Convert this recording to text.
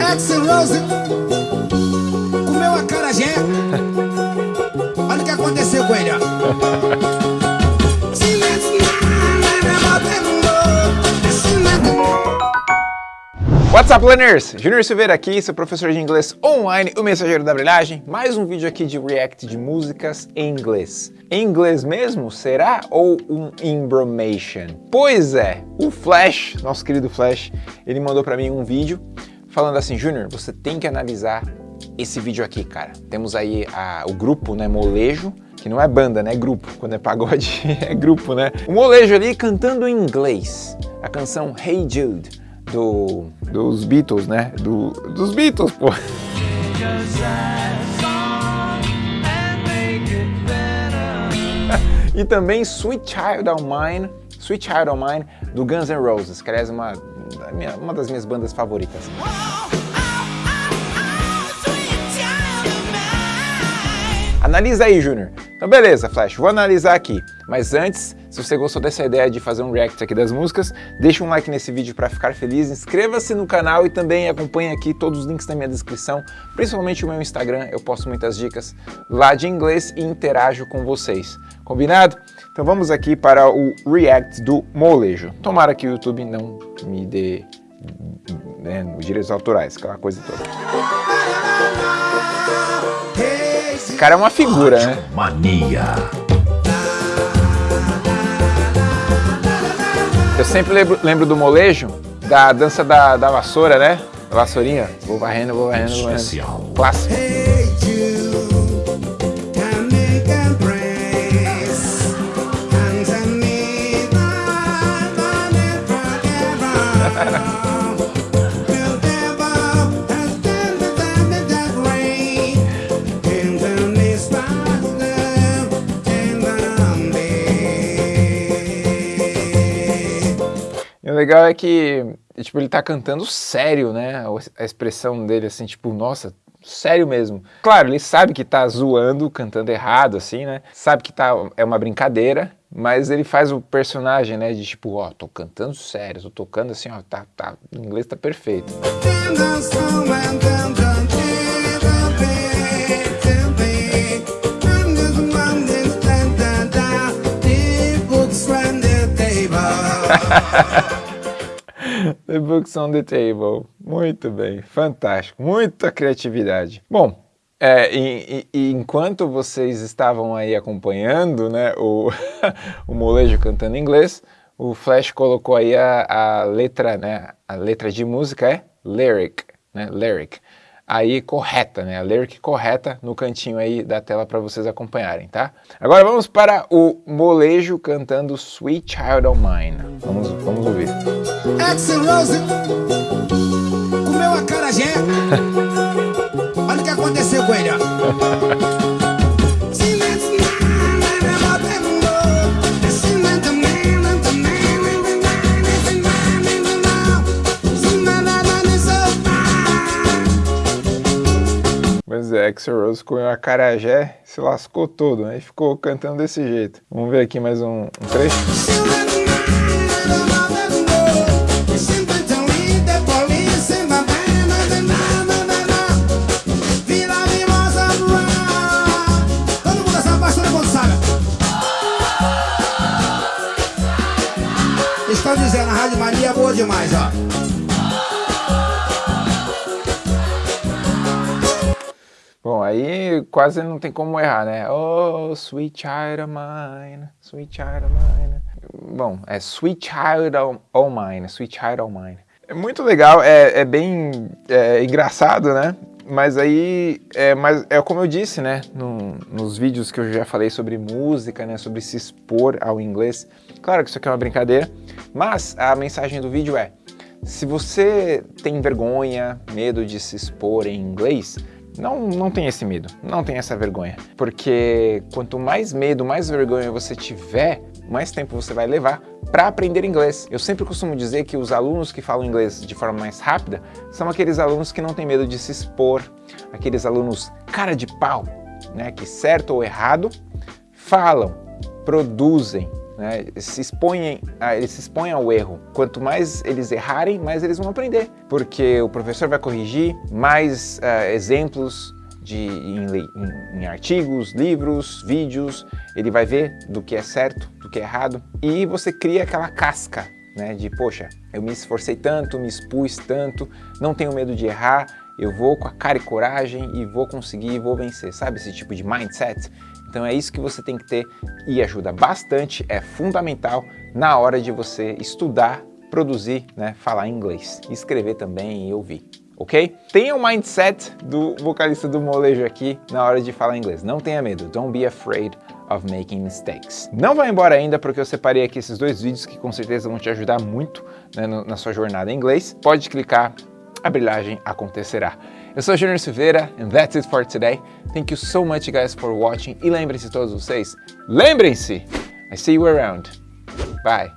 Axel Rose comeu a carajé. Olha o que aconteceu com ele, ó. What's up, learners? Junior Silveira aqui, seu professor de inglês online, o mensageiro da brilhagem. Mais um vídeo aqui de react de músicas em inglês. Em inglês mesmo, será? Ou um embromation? Pois é, o Flash, nosso querido Flash, ele mandou para mim um vídeo falando assim, Junior, você tem que analisar esse vídeo aqui, cara. Temos aí a, o grupo, né, Molejo, que não é banda, né, é grupo. Quando é pagode, é grupo, né? O Molejo ali cantando em inglês, a canção Hey Jude do, dos Beatles, né? Do, dos Beatles, pô. e também Sweet Child of Mine, Sweet Child of Mine, do Guns N' Roses, que aliás é uma, uma das minhas bandas favoritas. Analisa aí, Júnior. Então beleza, Flash, vou analisar aqui. Mas antes, se você gostou dessa ideia de fazer um react aqui das músicas, deixa um like nesse vídeo para ficar feliz, inscreva-se no canal e também acompanhe aqui todos os links na minha descrição, principalmente o meu Instagram, eu posto muitas dicas lá de inglês e interajo com vocês. Combinado? Então vamos aqui para o react do molejo. Tomara que o YouTube não me dê né, direitos autorais, aquela coisa toda. Esse cara é uma figura, né? Mania. Eu sempre lembro, lembro, do molejo, da dança da, da vassoura, né? Da vassourinha. Vou varrendo, vou varrendo, vou varrendo. Clássico. Legal é que, tipo, ele tá cantando sério, né? A expressão dele, assim, tipo, nossa, sério mesmo. Claro, ele sabe que tá zoando, cantando errado, assim, né? Sabe que tá, é uma brincadeira, mas ele faz o personagem, né, de tipo, ó, tô cantando sério, tô tocando assim, ó, tá, tá, o inglês tá perfeito. The Books on the Table. Muito bem, fantástico, muita criatividade. Bom, é, e, e, enquanto vocês estavam aí acompanhando né, o, o molejo cantando em inglês, o Flash colocou aí a, a letra, né, a letra de música é lyric, né, lyric aí correta, né? A lyric correta no cantinho aí da tela para vocês acompanharem, tá? Agora vamos para o molejo cantando Sweet Child of Mine. Vamos, vamos ouvir. Axel Rose comeu a carajé. Olha o que aconteceu com ele, ó. Pois é, Axel Rose com a carajé se lascou todo, né? E ficou cantando desse jeito. Vamos ver aqui mais um, um trecho. Estão dizendo, a Rádio Maria é boa demais, ó. Aí quase não tem como errar, né? Oh, sweet child of mine, sweet child of mine. Bom, é sweet child of mine, sweet child of mine. É muito legal, é, é bem é, engraçado, né? Mas aí, é, mas é como eu disse, né? No, nos vídeos que eu já falei sobre música, né? Sobre se expor ao inglês. Claro que isso aqui é uma brincadeira, mas a mensagem do vídeo é se você tem vergonha, medo de se expor em inglês, não, não tem esse medo, não tem essa vergonha. Porque quanto mais medo, mais vergonha você tiver, mais tempo você vai levar para aprender inglês. Eu sempre costumo dizer que os alunos que falam inglês de forma mais rápida são aqueles alunos que não têm medo de se expor, aqueles alunos cara de pau, né, que certo ou errado, falam, produzem, né? se expõem, a, eles se expõem ao erro. Quanto mais eles errarem, mais eles vão aprender, porque o professor vai corrigir mais uh, exemplos de, em, em, em, artigos, livros, vídeos, ele vai ver do que é certo, do que é errado, e você cria aquela casca né, de, poxa, eu me esforcei tanto, me expus tanto, não tenho medo de errar, eu vou com a cara e coragem e vou conseguir, vou vencer, sabe esse tipo de mindset? Então é isso que você tem que ter e ajuda bastante, é fundamental na hora de você estudar, produzir, né, falar inglês, escrever também e ouvir ok? Tenha o mindset do vocalista do molejo aqui na hora de falar inglês. Não tenha medo, don't be afraid of making mistakes. Não vai embora ainda porque eu separei aqui esses dois vídeos que com certeza vão te ajudar muito né, na sua jornada em inglês. Pode clicar, a brilhagem acontecerá. Eu sou Junior Silveira and that's it for today. Thank you so much guys for watching e lembrem-se todos vocês, lembrem-se, I see you around. Bye.